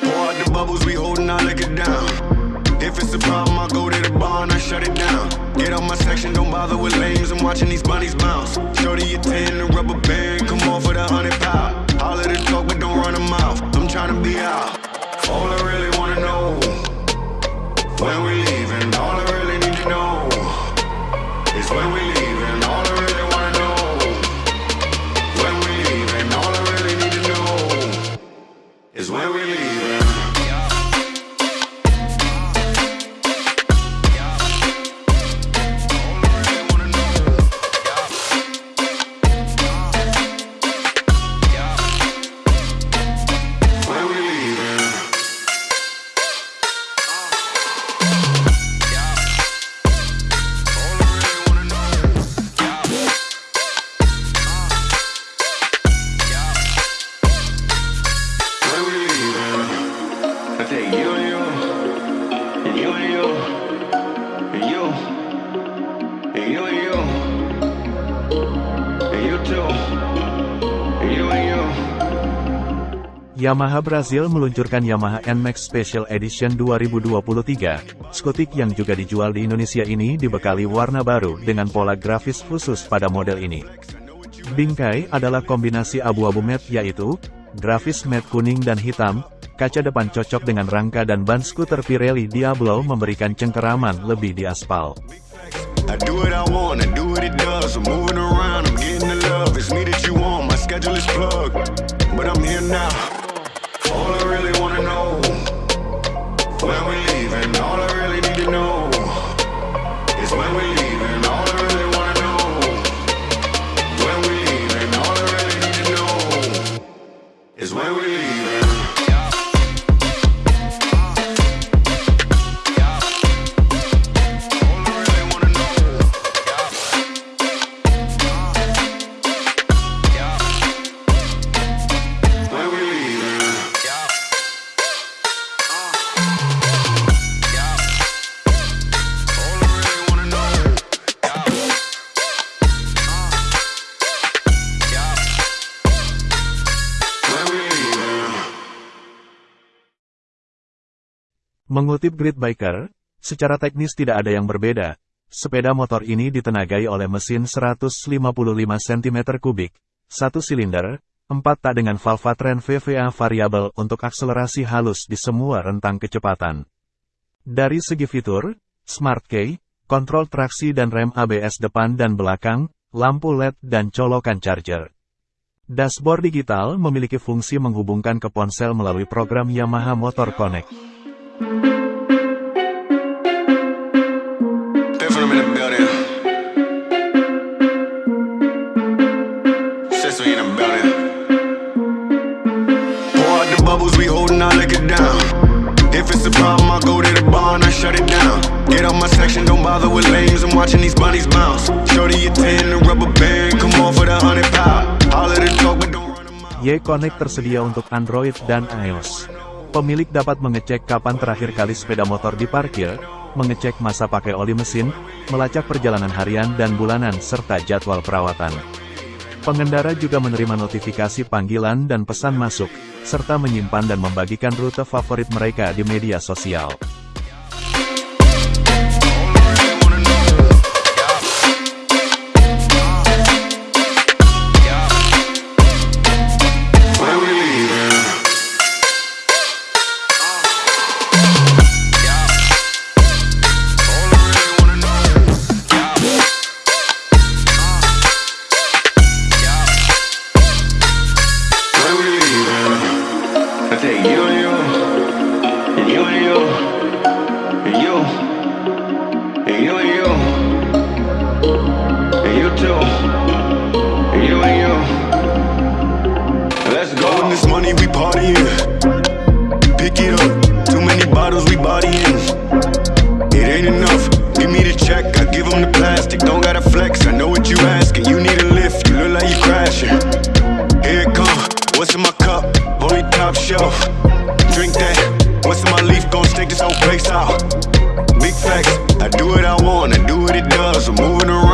Pour out the bubbles, we holding, I lick it down. If it's a problem, I go to the bar and I shut it down. Get out my section, don't bother with lanes. I'm watching these bunnies bounce. Shorty, you tan, the rubber band, come on for the hundred pound. of the talk, but don't run a mouth. I'm trying to be out. All I really wanna know when we leaving. All I really need to know is when we leaving. When we leave leaving. Yamaha Brazil meluncurkan Yamaha NMAX Special Edition 2023. Skutik yang juga dijual di Indonesia ini dibekali warna baru dengan pola grafis khusus pada model ini. Bingkai adalah kombinasi abu-abu matte yaitu, grafis matte kuning dan hitam, kaca depan cocok dengan rangka dan ban skuter Pirelli Diablo memberikan cengkeraman lebih di aspal. All I really wanna know when we leaving. All I really need to know Mengutip Grid Biker, secara teknis tidak ada yang berbeda. Sepeda motor ini ditenagai oleh mesin 155 cm3, satu silinder, 4 tak dengan valvatren VVA variabel untuk akselerasi halus di semua rentang kecepatan. Dari segi fitur, Smart Key, kontrol traksi dan rem ABS depan dan belakang, lampu LED dan colokan charger. Dashboard digital memiliki fungsi menghubungkan ke ponsel melalui program Yamaha Motor Connect. It's a problem, I go to the bar and I shut it down. Get out my section, don't bother with lames. I'm watching these bunnies bounce. Shorty, a 10, a rubber band. Come on for the 100 pound. Holler the talk, but don't run them out. Y-Connect tersedia untuk Android dan iOS. Pemilik dapat mengecek kapan terakhir kali sepeda motor diparkir, mengecek masa pakai oli mesin, melacak perjalanan harian dan bulanan serta jadwal perawatan. Pengendara juga menerima notifikasi panggilan dan pesan masuk, serta menyimpan dan membagikan rute favorit mereka di media sosial. Cause I'm moving around.